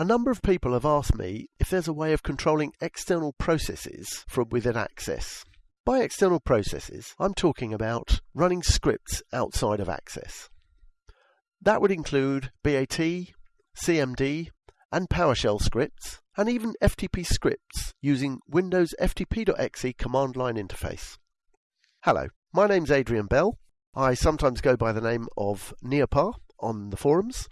A number of people have asked me if there's a way of controlling external processes from within Access. By external processes, I'm talking about running scripts outside of Access. That would include BAT, CMD, and PowerShell scripts, and even FTP scripts using Windows FTP.exe command line interface. Hello, my name's Adrian Bell. I sometimes go by the name of NeoPa on the forums,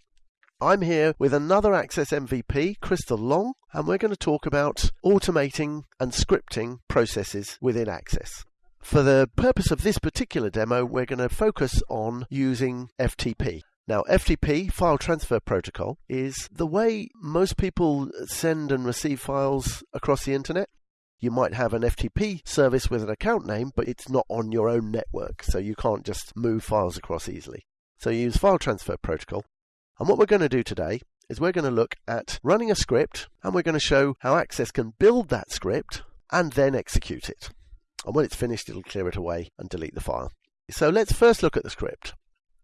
I'm here with another Access MVP, Crystal Long, and we're going to talk about automating and scripting processes within Access. For the purpose of this particular demo, we're going to focus on using FTP. Now, FTP, File Transfer Protocol, is the way most people send and receive files across the internet. You might have an FTP service with an account name, but it's not on your own network, so you can't just move files across easily. So you use File Transfer Protocol, and what we're going to do today is we're going to look at running a script and we're going to show how Access can build that script and then execute it. And when it's finished, it'll clear it away and delete the file. So let's first look at the script.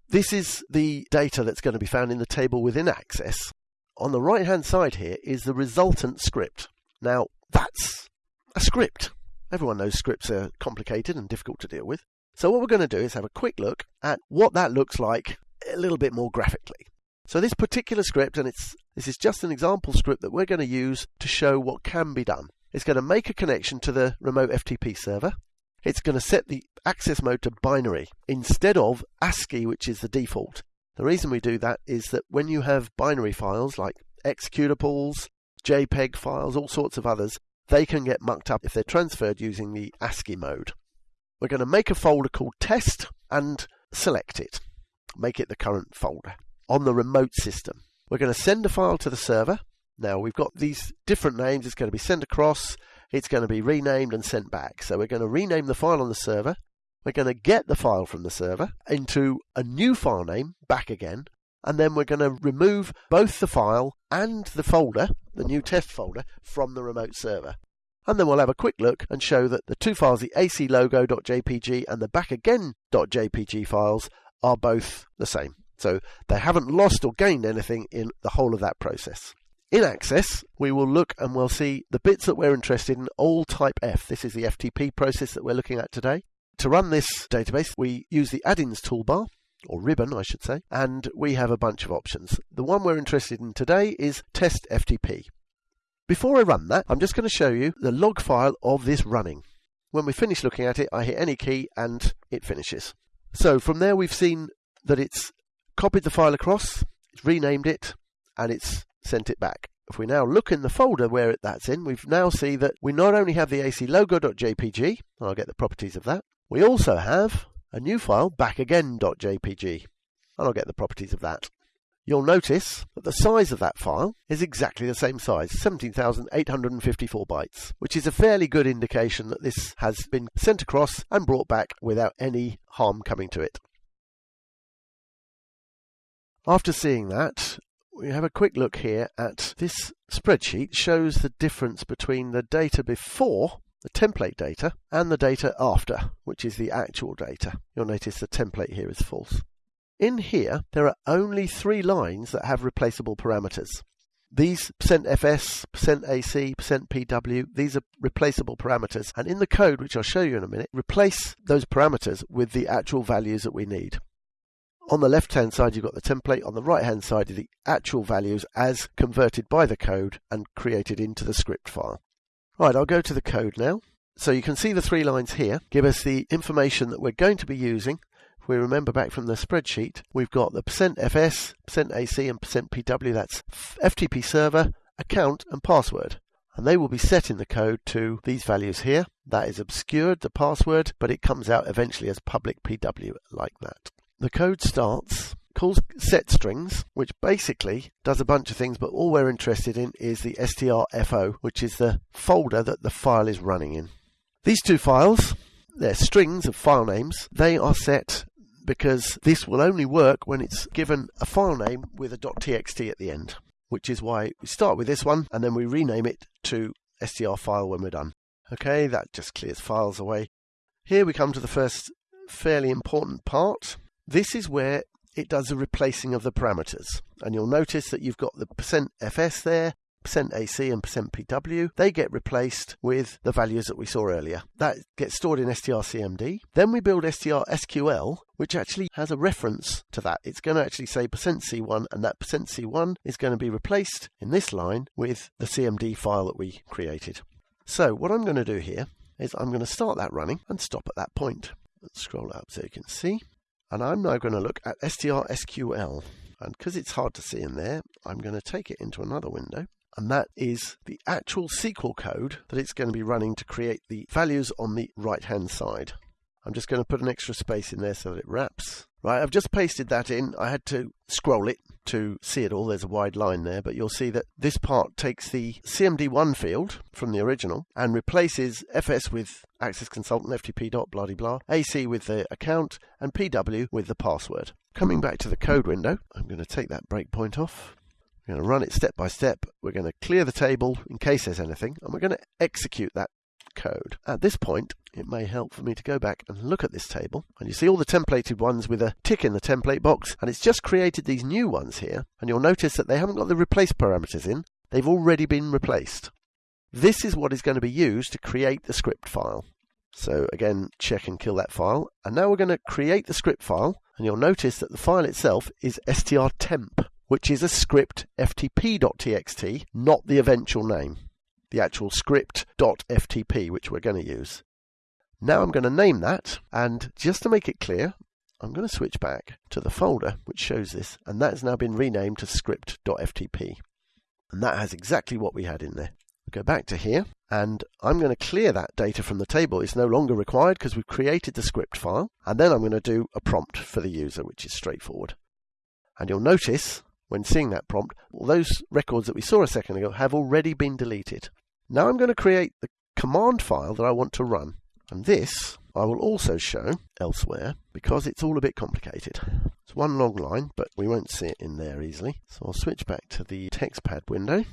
This is the data that's going to be found in the table within Access. On the right hand side here is the resultant script. Now, that's a script. Everyone knows scripts are complicated and difficult to deal with. So, what we're going to do is have a quick look at what that looks like a little bit more graphically. So this particular script, and it's this is just an example script that we're going to use to show what can be done. It's going to make a connection to the remote FTP server. It's going to set the access mode to binary instead of ASCII, which is the default. The reason we do that is that when you have binary files like executables, JPEG files, all sorts of others, they can get mucked up if they're transferred using the ASCII mode. We're going to make a folder called test and select it. Make it the current folder on the remote system. We're going to send a file to the server. Now we've got these different names. It's going to be sent across. It's going to be renamed and sent back. So we're going to rename the file on the server. We're going to get the file from the server into a new file name back again. And then we're going to remove both the file and the folder, the new test folder, from the remote server. And then we'll have a quick look and show that the two files, the aclogo.jpg and the backagain.jpg files, are both the same. So they haven't lost or gained anything in the whole of that process. In Access, we will look and we'll see the bits that we're interested in, all type F. This is the FTP process that we're looking at today. To run this database, we use the add-ins toolbar, or ribbon, I should say, and we have a bunch of options. The one we're interested in today is test FTP. Before I run that, I'm just going to show you the log file of this running. When we finish looking at it, I hit any key and it finishes. So from there, we've seen that it's copied the file across, it's renamed it, and it's sent it back. If we now look in the folder where it that's in, we now see that we not only have the aclogo.jpg, I'll get the properties of that, we also have a new file, backagain.jpg, and I'll get the properties of that. You'll notice that the size of that file is exactly the same size, 17,854 bytes, which is a fairly good indication that this has been sent across and brought back without any harm coming to it. After seeing that, we have a quick look here at this spreadsheet shows the difference between the data before the template data and the data after, which is the actual data. You'll notice the template here is false. In here, there are only three lines that have replaceable parameters. These %fs, %ac, %pw, these are replaceable parameters. And in the code, which I'll show you in a minute, replace those parameters with the actual values that we need. On the left hand side, you've got the template. On the right hand side, the actual values as converted by the code and created into the script file. Right, I'll go to the code now. So you can see the three lines here give us the information that we're going to be using. If we remember back from the spreadsheet, we've got the percent %fs, percent %ac, and percent %pw. That's FTP server, account, and password. And they will be set in the code to these values here. That is obscured, the password, but it comes out eventually as public PW like that. The code starts, calls set strings, which basically does a bunch of things, but all we're interested in is the strfo, which is the folder that the file is running in. These two files, they're strings of file names. They are set because this will only work when it's given a file name with a .txt at the end, which is why we start with this one and then we rename it to str file when we're done. Okay, that just clears files away. Here we come to the first fairly important part, this is where it does a replacing of the parameters. And you'll notice that you've got the percent %fs there, percent %ac and percent %pw. They get replaced with the values that we saw earlier. That gets stored in strcmd. Then we build strsql, which actually has a reference to that. It's going to actually say percent %c1 and that percent %c1 is going to be replaced in this line with the cmd file that we created. So what I'm going to do here is I'm going to start that running and stop at that point. Let's scroll up so you can see. And I'm now going to look at STRSQL. And because it's hard to see in there, I'm going to take it into another window. And that is the actual SQL code that it's going to be running to create the values on the right hand side. I'm just going to put an extra space in there so that it wraps. Right, I've just pasted that in. I had to scroll it to see it all. There's a wide line there, but you'll see that this part takes the CMD1 field from the original and replaces FS with Access Consultant, FTP dot blah blah, AC with the account, and PW with the password. Coming back to the code window, I'm going to take that breakpoint off. We're going to run it step by step. We're going to clear the table in case there's anything, and we're going to execute that code. At this point, it may help for me to go back and look at this table. And you see all the templated ones with a tick in the template box, and it's just created these new ones here. And you'll notice that they haven't got the replace parameters in, they've already been replaced. This is what is going to be used to create the script file. So again, check and kill that file. And now we're going to create the script file, and you'll notice that the file itself is strtemp, which is a script ftp.txt, not the eventual name the actual script.ftp, which we're going to use. Now I'm going to name that, and just to make it clear, I'm going to switch back to the folder which shows this, and that has now been renamed to script.ftp. And that has exactly what we had in there. Go back to here, and I'm going to clear that data from the table. It's no longer required because we've created the script file, and then I'm going to do a prompt for the user, which is straightforward. And you'll notice when seeing that prompt, all those records that we saw a second ago have already been deleted. Now I'm going to create the command file that I want to run. And this I will also show elsewhere because it's all a bit complicated. It's one long line, but we won't see it in there easily. So I'll switch back to the TextPad window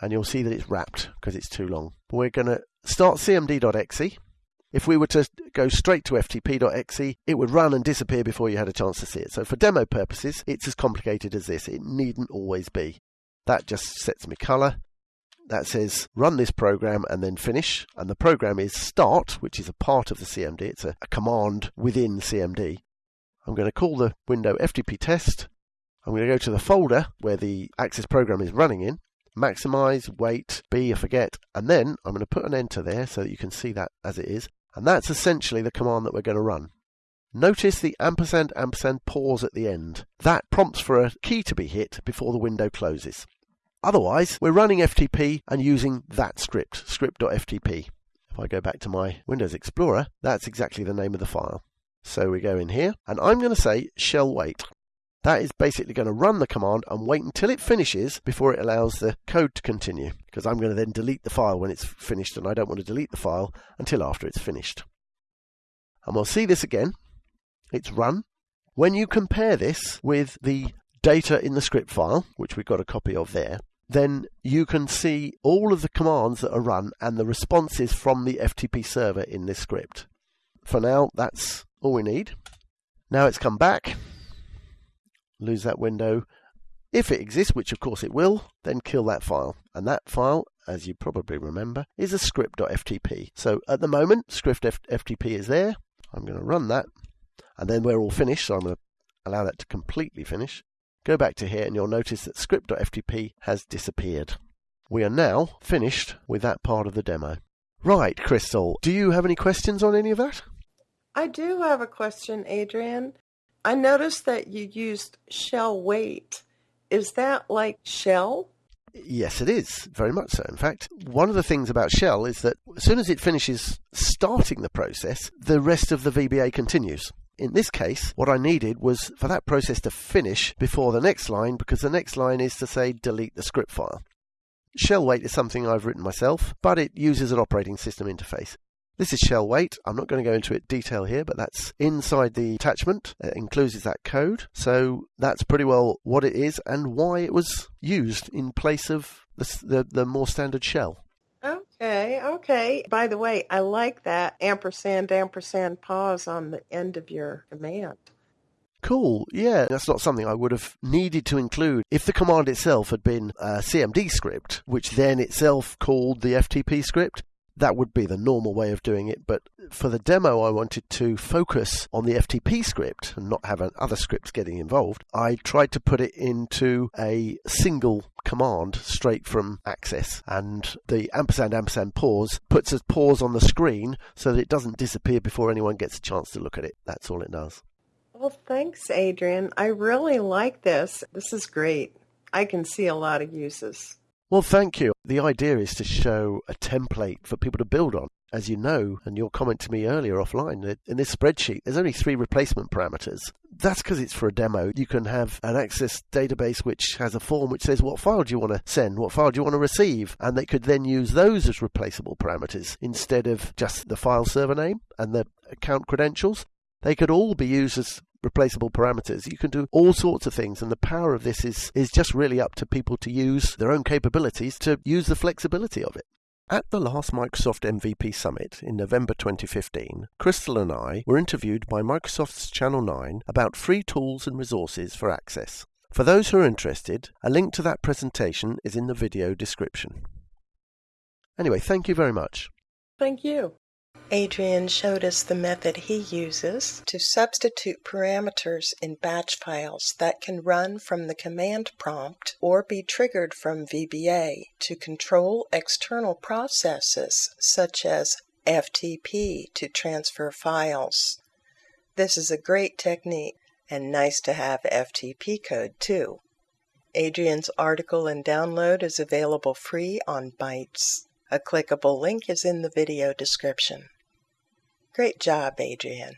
and you'll see that it's wrapped because it's too long. We're going to start cmd.exe. If we were to go straight to ftp.exe, it would run and disappear before you had a chance to see it. So for demo purposes, it's as complicated as this. It needn't always be. That just sets me color that says run this program and then finish. And the program is start, which is a part of the CMD. It's a, a command within CMD. I'm going to call the window FTP test. I'm going to go to the folder where the Access program is running in, maximize, wait, B, I forget, and then I'm going to put an enter there so that you can see that as it is. And that's essentially the command that we're going to run. Notice the ampersand ampersand pause at the end. That prompts for a key to be hit before the window closes. Otherwise, we're running FTP and using that script, script.ftp. If I go back to my Windows Explorer, that's exactly the name of the file. So we go in here, and I'm going to say shell wait. That is basically going to run the command and wait until it finishes before it allows the code to continue. Because I'm going to then delete the file when it's finished, and I don't want to delete the file until after it's finished. And we'll see this again. It's run. When you compare this with the data in the script file, which we've got a copy of there, then you can see all of the commands that are run and the responses from the FTP server in this script. For now, that's all we need. Now it's come back. Lose that window. If it exists, which of course it will, then kill that file. And that file, as you probably remember, is a script.ftp. So at the moment, script.ftp is there. I'm going to run that. And then we're all finished, so I'm going to allow that to completely finish. Go back to here and you'll notice that script.ftp has disappeared. We are now finished with that part of the demo. Right, Crystal, do you have any questions on any of that? I do have a question, Adrian. I noticed that you used shell wait. Is that like shell? Yes, it is. Very much so. In fact, one of the things about Shell is that as soon as it finishes starting the process, the rest of the VBA continues. In this case, what I needed was for that process to finish before the next line because the next line is to say delete the script file. Shell wait is something I've written myself, but it uses an operating system interface. This is shell wait. I'm not going to go into it detail here, but that's inside the attachment. It includes that code. So that's pretty well what it is and why it was used in place of the, the, the more standard shell. Okay, okay. By the way, I like that ampersand ampersand pause on the end of your command. Cool. Yeah, that's not something I would have needed to include if the command itself had been a CMD script, which then itself called the FTP script. That would be the normal way of doing it, but for the demo, I wanted to focus on the FTP script and not have other scripts getting involved. I tried to put it into a single command straight from Access, and the ampersand ampersand pause puts a pause on the screen so that it doesn't disappear before anyone gets a chance to look at it. That's all it does. Well, thanks, Adrian. I really like this. This is great. I can see a lot of uses. Well, thank you. The idea is to show a template for people to build on. As you know, and your comment to me earlier offline, in this spreadsheet, there's only three replacement parameters. That's because it's for a demo. You can have an Access database which has a form which says what file do you want to send, what file do you want to receive, and they could then use those as replaceable parameters instead of just the file server name and the account credentials. They could all be used as replaceable parameters. You can do all sorts of things, and the power of this is, is just really up to people to use their own capabilities to use the flexibility of it. At the last Microsoft MVP Summit in November 2015, Crystal and I were interviewed by Microsoft's Channel 9 about free tools and resources for Access. For those who are interested, a link to that presentation is in the video description. Anyway, thank you very much. Thank you. Adrian showed us the method he uses to substitute parameters in batch files that can run from the command prompt or be triggered from VBA to control external processes such as FTP to transfer files. This is a great technique and nice to have FTP code too. Adrian's article and download is available free on Bytes. A clickable link is in the video description. Great job, Adrian.